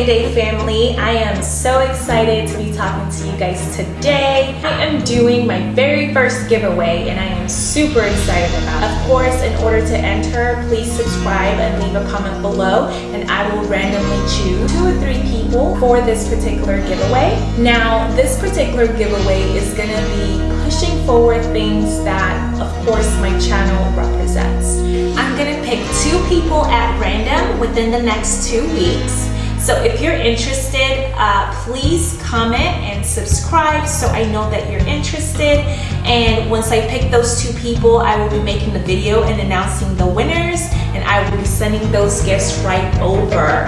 Family. I am so excited to be talking to you guys today. I am doing my very first giveaway and I am super excited about it. Of course, in order to enter, please subscribe and leave a comment below and I will randomly choose two or three people for this particular giveaway. Now, this particular giveaway is gonna be pushing forward things that, of course, my channel represents. I'm gonna pick two people at random within the next two weeks. So if you're interested, uh, please comment and subscribe so I know that you're interested. And once I pick those two people, I will be making the video and announcing the winners and I will be sending those gifts right over.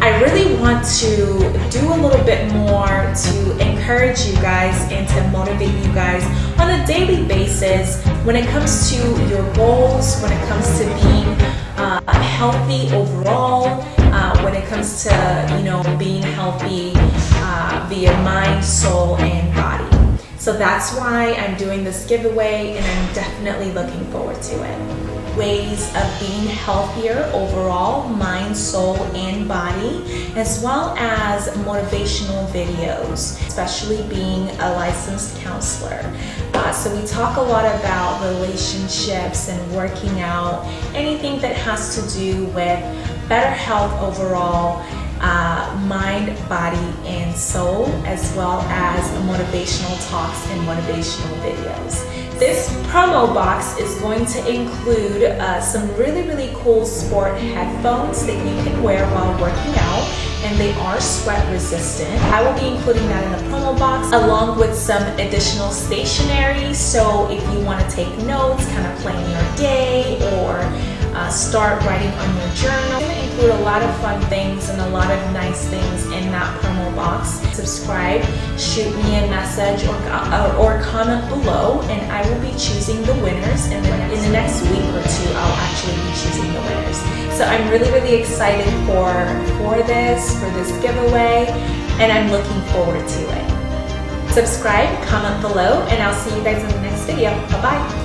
I really want to do a little bit more to encourage you guys and to motivate you guys on a daily basis when it comes to your goals, when it comes to being uh, healthy overall, when it comes to you know being healthy uh, via mind, soul, and. So that's why I'm doing this giveaway and I'm definitely looking forward to it ways of being healthier overall, mind, soul, and body, as well as motivational videos, especially being a licensed counselor. Uh, so we talk a lot about relationships and working out, anything that has to do with better health overall, uh, mind, body, and soul, as well as motivational talks and motivational videos. This promo box is going to include uh, some really, really cool sport headphones that you can wear while working out and they are sweat resistant. I will be including that in the promo box along with some additional stationery. So if you want to take notes, kind of plan your day or uh, start writing on your journal. I'm to include a lot of fun things and a lot of nice things in that promo box. Subscribe, shoot me a message or, uh, or comment below and I will be choosing the winners and then in the next week or two I'll actually be choosing the winners. So I'm really, really excited for, for this, for this giveaway and I'm looking forward to it. Subscribe, comment below, and I'll see you guys in the next video. Bye-bye.